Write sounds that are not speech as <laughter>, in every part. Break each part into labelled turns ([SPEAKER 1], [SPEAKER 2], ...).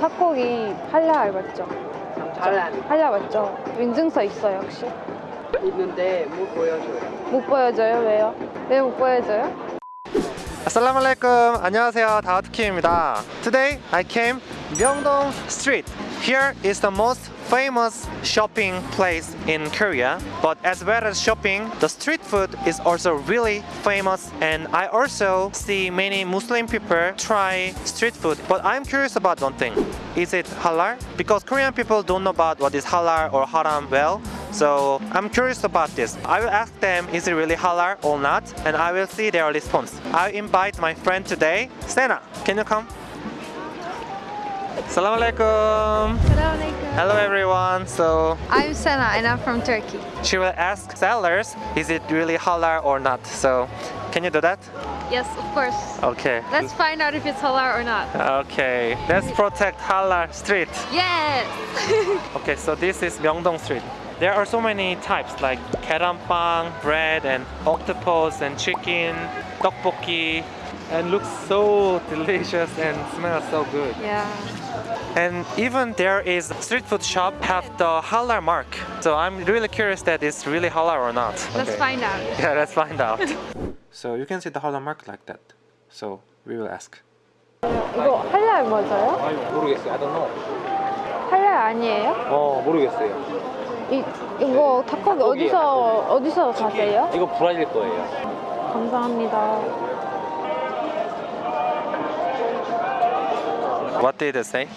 [SPEAKER 1] 닭고기 할랄 맞죠?
[SPEAKER 2] 잘안
[SPEAKER 1] 할랄 맞죠? 인증서 있어요 혹시?
[SPEAKER 2] 있는데 못 보여줘요.
[SPEAKER 1] 못 보여줘요? 왜요? 왜 못 보여줘요?
[SPEAKER 3] Assalamualaikum. 안녕하세요. 다우트킴입니다. Today I came Myeongdong Street. Here is the most famous shopping place in Korea. But as well as shopping, the street food is also really famous and I also see many Muslim people try street food. But I'm curious about one thing. Is it halal? Because Korean people don't know about what is halal or haram well. So I'm curious about this. I will ask them is it really halal or not and I will see their response. I invite my friend today, Sena. Can you come? Assalamualaikum. Hello everyone. So
[SPEAKER 1] I'm Sena and I'm from Turkey.
[SPEAKER 3] she will ask sellers is it really halal or not. So can you do that?
[SPEAKER 1] Yes, of course.
[SPEAKER 3] Okay.
[SPEAKER 1] Let's find out if it's halal or not.
[SPEAKER 3] Okay. Let's protect halal street.
[SPEAKER 1] Yes! <laughs>
[SPEAKER 3] Okay, so this is Myeongdong Street. There are so many types like keranpang, bread, and octopus, and chicken, tteokbokki, and looks so delicious and smells so good.
[SPEAKER 1] yeah.
[SPEAKER 3] And even there is street food shop have the halal mark. So I'm really curious that it's really halal or not.
[SPEAKER 1] Let's find out. <laughs>
[SPEAKER 3] Yeah, let's find out. <laughs> so you can see the halal mark like that. So we will ask.
[SPEAKER 1] 이거 할랄 맞아요?
[SPEAKER 4] 아니 모르겠어요. I don't know.
[SPEAKER 1] 할랄 아니에요?
[SPEAKER 4] 어 모르겠어요.
[SPEAKER 1] 이, 이거 닭고기 어디서 어디서 사세요?
[SPEAKER 4] 이거 브라질 거예요.
[SPEAKER 1] 감사합니다.
[SPEAKER 3] What did it say?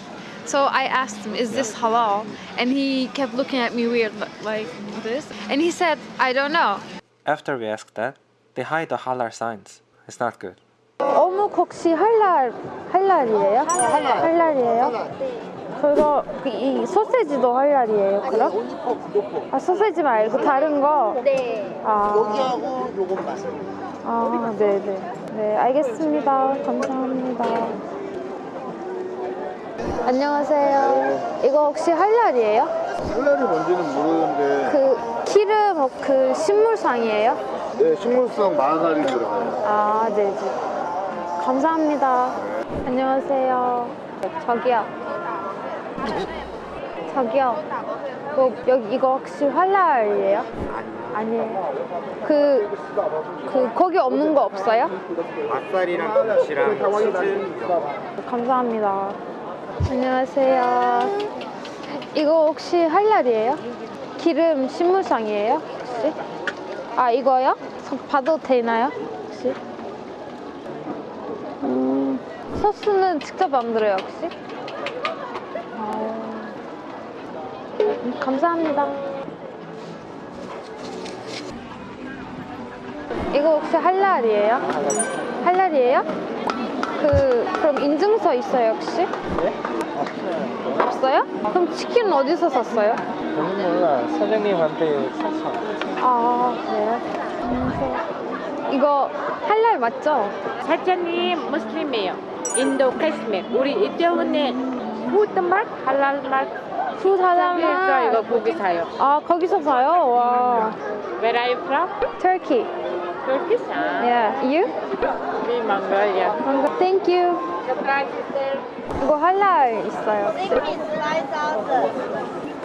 [SPEAKER 1] So I asked him, "Is this halal?" And he kept looking at me weird, li- like this. And he said, "I don't know."
[SPEAKER 3] After we asked that, they hide the halal signs. It's not good.
[SPEAKER 1] 어묵 혹시 할랄 할랄이에요? 할랄이에요? 그거 이 소세지도 할랄이에요? 그럼? 아 소세지 말고 다른 거?
[SPEAKER 5] 네.
[SPEAKER 1] 아,
[SPEAKER 5] 여기하고 요것만.
[SPEAKER 1] 아 네네 네 알겠습니다 감사합니다 안녕하세요 이거 혹시 할랄이에요?
[SPEAKER 6] 할랄이 뭔지는 모르는데
[SPEAKER 1] 그 키르 뭐 그 식물상이에요?
[SPEAKER 6] 네, 식물성 마가린 들어가요.
[SPEAKER 1] 아, 네, 네. 감사합니다. 안녕하세요. 저기요. 저기요. 뭐, 여기 이거 혹시 할랄이에요? 아니에요. 그, 그, 거기 없는 거 없어요?
[SPEAKER 4] 맛살이랑 김치랑 치즈.
[SPEAKER 1] 감사합니다. 안녕하세요. 이거 혹시 할랄이에요? 기름 식물상이에요? 혹시? 아, 이거요? 서- 봐도 되나요? 혹시? 음, 소스는 직접 만들어요, 혹시? 어, 음, 감사합니다. 이거 혹시 할랄이에요? 할랄이에요? 그 그럼 인증서 있어요 혹시? 없어요? 그럼 치킨은 어디서 샀어요?
[SPEAKER 4] 저는 몰라. 사장님한테 샀어.
[SPEAKER 1] 아 그래요? 안녕하세요. 이거 할랄 맞죠?
[SPEAKER 7] 사장님 무슬림이에요. 인도 카스메. 우리 이태원에 푸드마트 할랄 마트
[SPEAKER 1] 푸
[SPEAKER 7] 에서
[SPEAKER 1] 사장만
[SPEAKER 7] 이거 고기 사요.
[SPEAKER 1] 아 거기서 사요? 와
[SPEAKER 7] Where are you from?
[SPEAKER 1] Turkey
[SPEAKER 7] Turkey. Ah,
[SPEAKER 1] Yeah you?
[SPEAKER 7] we Mongolia.
[SPEAKER 1] Thank you
[SPEAKER 7] The price is there.
[SPEAKER 1] 이거 할랄 있어요?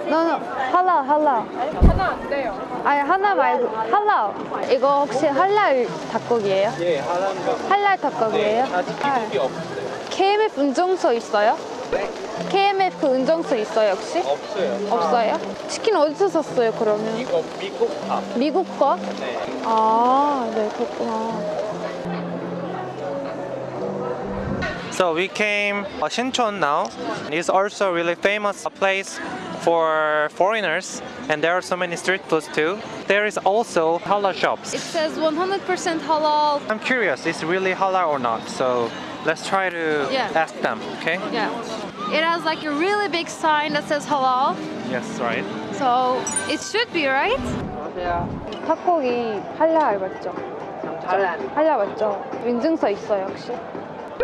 [SPEAKER 1] No no 할랄 할랄
[SPEAKER 7] 하나 안 돼요.
[SPEAKER 1] 아니 하나 말고 할랄 이거 혹시 할랄 닭고기예요?
[SPEAKER 4] 예, 하나인가.
[SPEAKER 1] 할랄 닭고기예요?
[SPEAKER 4] 아직 기록이 없어요.
[SPEAKER 1] KMF 운정서 있어요? KMF 운정서 있어요 혹시?
[SPEAKER 4] 없어요.
[SPEAKER 1] 없어요? 치킨 어디서 샀어요 그러면?
[SPEAKER 4] 이거 미국 밥.
[SPEAKER 1] 미국 거?
[SPEAKER 4] 네.
[SPEAKER 1] 아, 네 그렇구나.
[SPEAKER 3] So we came uh, Sinchon now. It's also really famous place for foreigners, and there are so many street foods too. There is also halal shops.
[SPEAKER 1] It says 100% halal.
[SPEAKER 3] I'm curious, is really halal or not? So let's try to
[SPEAKER 1] Yeah.
[SPEAKER 3] ask them. Okay?
[SPEAKER 1] Yeah. It has like a really big sign that says halal.
[SPEAKER 3] Yes, right.
[SPEAKER 1] So it should be right?
[SPEAKER 2] 안녕하세요.
[SPEAKER 1] 닭고기 할랄 맞죠?
[SPEAKER 2] 잘안
[SPEAKER 1] 할랄 맞죠? 인증서 있어요 혹시?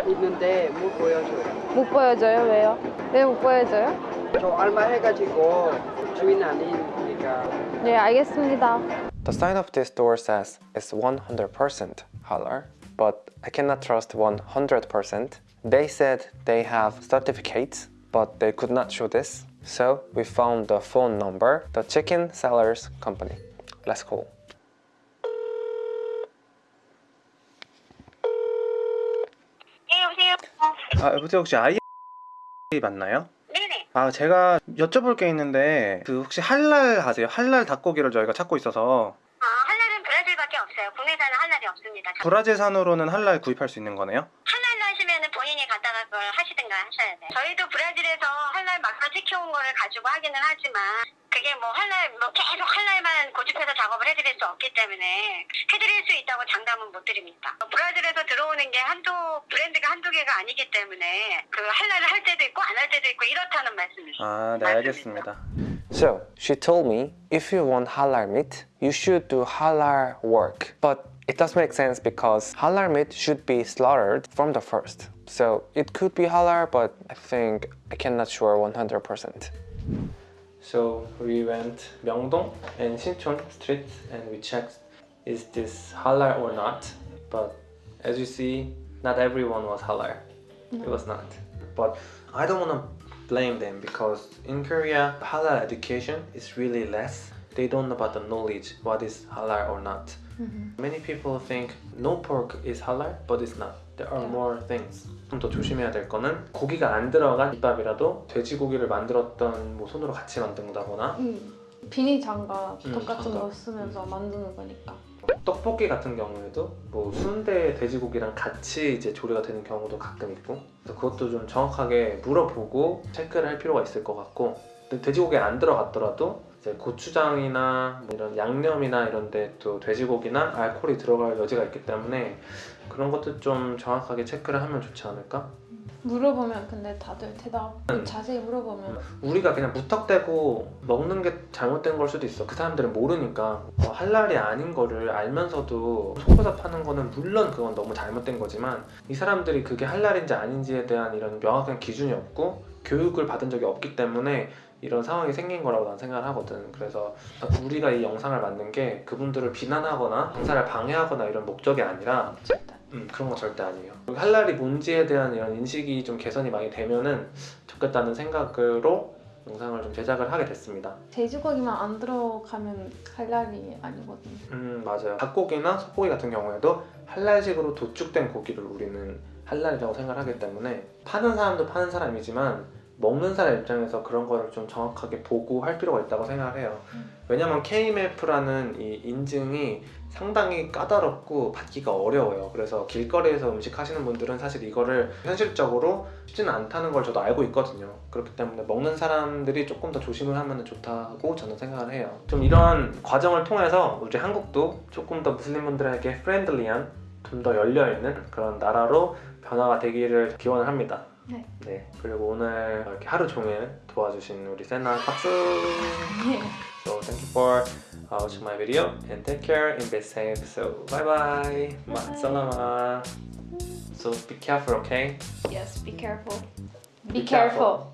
[SPEAKER 2] 있는데 못 보여줘요.
[SPEAKER 1] 못 보여줘요? 왜요? 왜 못 보여줘요?
[SPEAKER 2] 저 얼마 해가지고 주인 아니니까.
[SPEAKER 1] 네 알겠습니다.
[SPEAKER 3] The sign of this store says it's 100% halal, but I cannot trust 100%. They said they have certificates,
[SPEAKER 8] but they could not show this. So we found the phone number, the chicken sellers company. Let's call.
[SPEAKER 9] 아 여보세요 혹시 아이 맞나요?
[SPEAKER 10] 네네.
[SPEAKER 9] 아 제가 여쭤볼 게 있는데 그 혹시 할랄 하세요? 할랄 닭고기를 저희가 찾고 있어서
[SPEAKER 10] 아, 할랄은 브라질밖에 없어요. 국내산은 할랄이 없습니다.
[SPEAKER 9] 브라질산으로는 할랄 구입할 수 있는 거네요?
[SPEAKER 10] 하시면 본인이 갖다가 그걸 하시든가 하셔야 돼요. 저희도 브라질에서 할랄 막사 시켜온 거를 가지고 하기는 하지만 그게 뭐 할랄, 뭐 계속 할랄만 고집해서 작업을 해드릴 수 없기 때문에 해드릴 수 있다고 장담은 못 드립니다. 브라질에서 들어오는 게 한두, 브랜드가 한두 개가 아니기 때문에 그 할랄을 할 때도 있고 안 할 때도 있고 이렇다는 말씀이죠.
[SPEAKER 9] 아 네 알겠습니다
[SPEAKER 8] So she told me if you want halal meat, you should do halal work. But it does make sense because halal meat should be slaughtered from the first. So it could be halal, but I think I cannot sure 100%. So we went Myeongdong and Sinchon street and we checked is this halal or not. But as you see, not everyone was halal. It was not. But I don't want to blame them because in Korea, halal education is really less. They don't know about the knowledge what is halal or not. Many people think no pork is halal, but it's not. There are more things. 좀 더 조심해야 될 거는 고기가 안 들어간 김밥이라도 돼지고기를 만들었던 뭐 손으로 같이 만든다거나
[SPEAKER 1] 음. 비닐 장갑
[SPEAKER 9] 음,
[SPEAKER 1] 똑같은
[SPEAKER 9] 장갑.
[SPEAKER 1] 거 쓰면서 만드는 거니까.
[SPEAKER 9] 떡볶이 같은 경우에도 뭐 순대 돼지고기랑 같이 이제 조리가 되는 경우도 가끔 있고 그래서 그것도 좀 정확하게 물어보고 체크를 할 필요가 있을 것 같고 근데 돼지고기에 안 들어갔더라도 이제 고추장이나 뭐 이런 양념이나 이런 데 또 돼지고기나 알코올이 들어갈 여지가 있기 때문에 그런 것도 좀 정확하게 체크를 하면 좋지 않을까?
[SPEAKER 1] 물어보면 근데 다들 대답
[SPEAKER 9] 음.
[SPEAKER 1] 자세히 물어보면
[SPEAKER 9] 우리가 그냥 무턱대고 먹는 게 잘못된 걸 수도 있어. 그 사람들은 모르니까 어, 할랄이 아닌 거를 알면서도 속여서 파는 거는 물론 그건 너무 잘못된 거지만 이 사람들이 그게 할랄인지 아닌지에 대한 이런 명확한 기준이 없고 교육을 받은 적이 없기 때문에 이런 상황이 생긴 거라고 난 생각을 하거든. 그래서 우리가 이 영상을 만든 게 그분들을 비난하거나 장사를 방해하거나 이런 목적이 아니라. 음, 그런 거 절대 아니에요. 할랄이 뭔지에 대한 이런 인식이 좀 개선이 많이 되면은 좋겠다는 생각으로 영상을 좀 제작을 하게 됐습니다.
[SPEAKER 1] 돼지고기만 안 들어가면 할랄이 아니거든요.
[SPEAKER 9] 음 맞아요. 닭고기나 소고기 같은 경우에도 할랄식으로 도축된 고기를 우리는 할랄이라고 생각을 하기 때문에 파는 사람도 파는 사람이지만 먹는 사람 입장에서 그런 거를 좀 정확하게 보고 할 필요가 있다고 생각을 해요. 왜냐면 KMF라는 이 인증이 상당히 까다롭고 받기가 어려워요. 그래서 길거리에서 음식 하시는 분들은 사실 이거를 현실적으로 쉽지는 않다는 걸 저도 알고 있거든요. 그렇기 때문에 먹는 사람들이 조금 더 조심을 하면 좋다고 저는 생각을 해요. 좀 이런 과정을 통해서 우리 한국도 조금 더 무슬림분들에게 friendly한 좀 더 열려있는 그런 나라로 변화가 되기를 기원을 합니다.
[SPEAKER 1] 네.
[SPEAKER 9] 네. 그리고 오늘 이렇게 하루 종일 도와주신 우리 세나 박수! <laughs> So thank you for uh, watching my video and take care and be safe. So bye bye. Ma salama. So be careful, okay?
[SPEAKER 1] Yes, be careful.
[SPEAKER 9] Be
[SPEAKER 1] Be careful.